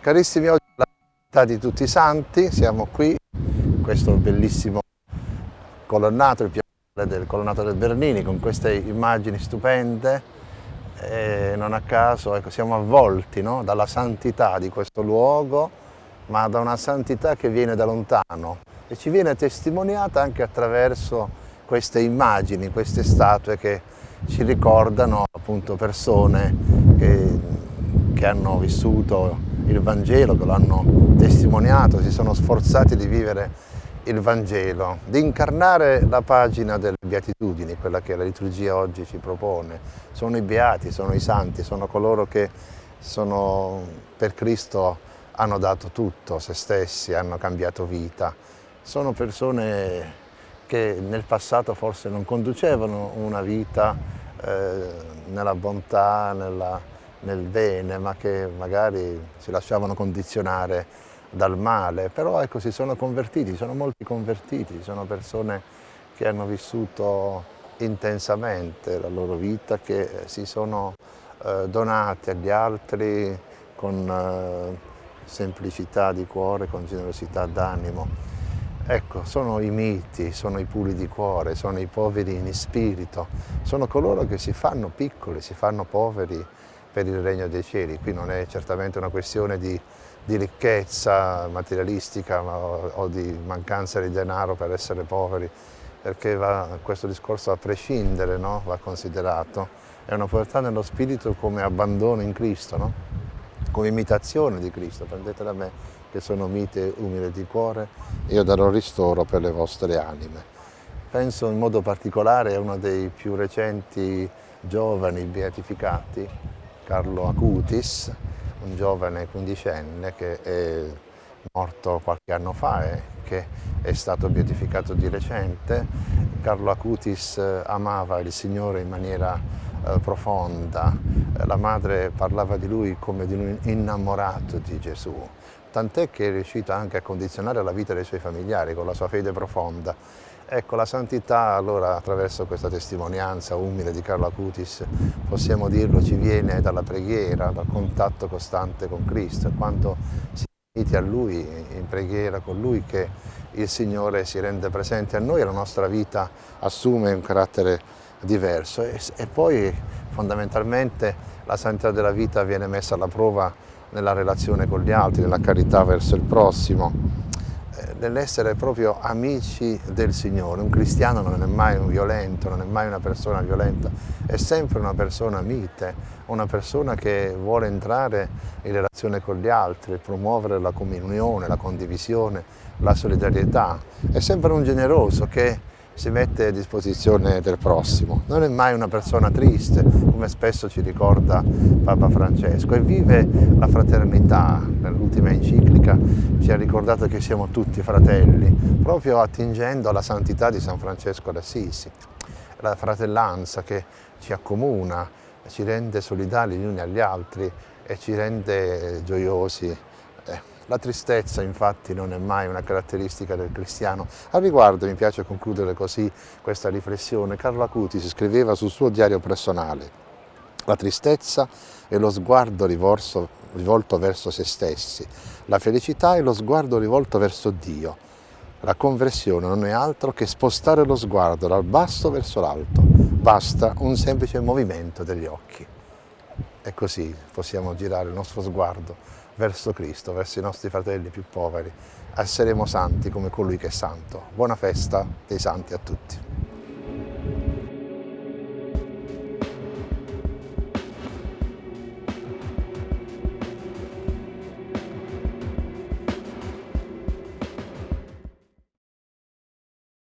Carissimi, oggi è la città di tutti i santi, siamo qui, questo bellissimo colonnato, il piano del colonnato del Bernini, con queste immagini stupende, e non a caso ecco, siamo avvolti no? dalla santità di questo luogo, ma da una santità che viene da lontano e ci viene testimoniata anche attraverso queste immagini, queste statue che ci ricordano appunto persone che, che hanno vissuto il Vangelo, che lo hanno testimoniato, si sono sforzati di vivere il Vangelo, di incarnare la pagina delle beatitudini, quella che la liturgia oggi ci propone. Sono i beati, sono i santi, sono coloro che sono, per Cristo hanno dato tutto, se stessi, hanno cambiato vita. Sono persone che nel passato forse non conducevano una vita eh, nella bontà, nella, nel bene, ma che magari si lasciavano condizionare dal male, però ecco si sono convertiti, sono molti convertiti, sono persone che hanno vissuto intensamente la loro vita, che si sono eh, donati agli altri con eh, semplicità di cuore, con generosità d'animo. Ecco, sono i miti, sono i puli di cuore, sono i poveri in spirito, sono coloro che si fanno piccoli, si fanno poveri per il regno dei cieli. Qui non è certamente una questione di, di ricchezza materialistica ma, o di mancanza di denaro per essere poveri, perché va, questo discorso a prescindere no? va considerato. È una povertà nello spirito come abbandono in Cristo, no? come imitazione di Cristo. Prendete da me che sono mite e umile di cuore, io darò ristoro per le vostre anime. Penso in modo particolare a uno dei più recenti giovani beatificati, Carlo Acutis, un giovane quindicenne che è morto qualche anno fa e che è stato beatificato di recente. Carlo Acutis eh, amava il Signore in maniera eh, profonda, la madre parlava di lui come di un innamorato di Gesù, tant'è che è riuscito anche a condizionare la vita dei suoi familiari con la sua fede profonda Ecco, la santità allora attraverso questa testimonianza umile di Carlo Acutis, possiamo dirlo, ci viene dalla preghiera, dal contatto costante con Cristo, quando si uniti a Lui, in preghiera con Lui, che il Signore si rende presente a noi e la nostra vita assume un carattere diverso. E, e poi fondamentalmente la santità della vita viene messa alla prova nella relazione con gli altri, nella carità verso il prossimo, nell'essere proprio amici del Signore. Un cristiano non è mai un violento, non è mai una persona violenta, è sempre una persona mite, una persona che vuole entrare in relazione con gli altri, promuovere la comunione, la condivisione, la solidarietà. È sempre un generoso che si mette a disposizione del prossimo. Non è mai una persona triste, come spesso ci ricorda Papa Francesco, e vive la fraternità. Nell'ultima enciclica ci ha ricordato che siamo tutti fratelli, proprio attingendo alla santità di San Francesco d'Assisi. La fratellanza che ci accomuna, ci rende solidali gli uni agli altri e ci rende gioiosi la tristezza infatti non è mai una caratteristica del cristiano. A riguardo mi piace concludere così questa riflessione. Carlo Acuti si scriveva sul suo diario personale la tristezza è lo sguardo rivolto, rivolto verso se stessi, la felicità è lo sguardo rivolto verso Dio. La conversione non è altro che spostare lo sguardo dal basso verso l'alto, basta un semplice movimento degli occhi. E così possiamo girare il nostro sguardo verso Cristo, verso i nostri fratelli più poveri. Esseremo santi come colui che è santo. Buona festa dei santi a tutti.